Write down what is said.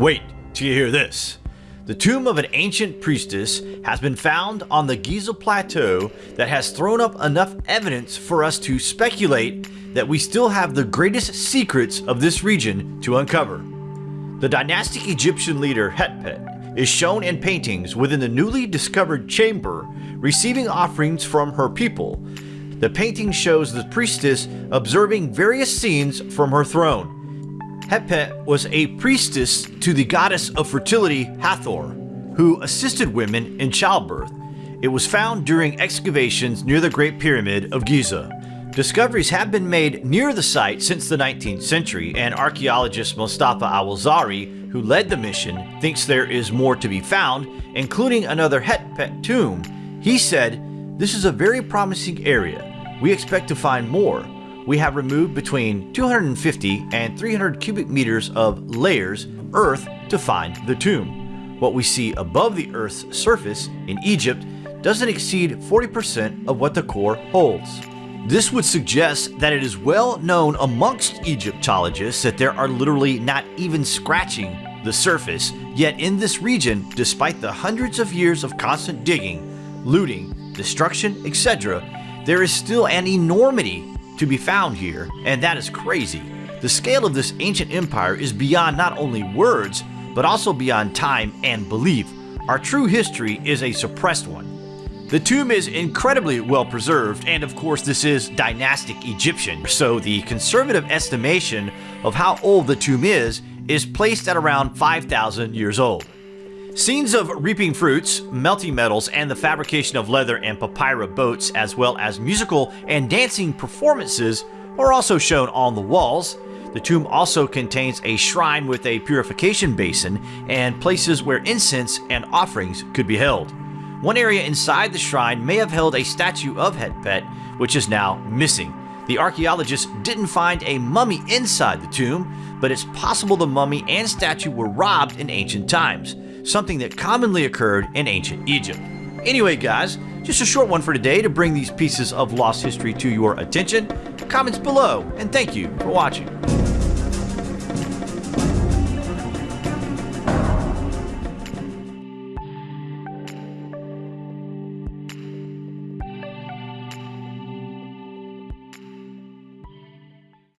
Wait till you hear this. The tomb of an ancient priestess has been found on the Giza Plateau that has thrown up enough evidence for us to speculate that we still have the greatest secrets of this region to uncover. The dynastic Egyptian leader Hetpet is shown in paintings within the newly discovered chamber receiving offerings from her people. The painting shows the priestess observing various scenes from her throne. Hetpet was a priestess to the goddess of fertility Hathor, who assisted women in childbirth. It was found during excavations near the Great Pyramid of Giza. Discoveries have been made near the site since the 19th century, and archaeologist Mostafa Waziri, who led the mission, thinks there is more to be found, including another Hetpet tomb. He said, This is a very promising area. We expect to find more we have removed between 250 and 300 cubic meters of layers earth to find the tomb. What we see above the Earth's surface in Egypt doesn't exceed 40% of what the core holds. This would suggest that it is well known amongst Egyptologists that there are literally not even scratching the surface, yet in this region, despite the hundreds of years of constant digging, looting, destruction, etc., there is still an enormity to be found here, and that is crazy. The scale of this ancient empire is beyond not only words, but also beyond time and belief. Our true history is a suppressed one. The tomb is incredibly well preserved, and of course this is dynastic Egyptian, so the conservative estimation of how old the tomb is is placed at around 5,000 years old. Scenes of reaping fruits, melting metals, and the fabrication of leather and papyrus boats, as well as musical and dancing performances, are also shown on the walls. The tomb also contains a shrine with a purification basin and places where incense and offerings could be held. One area inside the shrine may have held a statue of Hetpet, which is now missing. The archaeologists didn't find a mummy inside the tomb, but it's possible the mummy and statue were robbed in ancient times something that commonly occurred in ancient Egypt. Anyway guys, just a short one for today to bring these pieces of lost history to your attention. Comments below, and thank you for watching.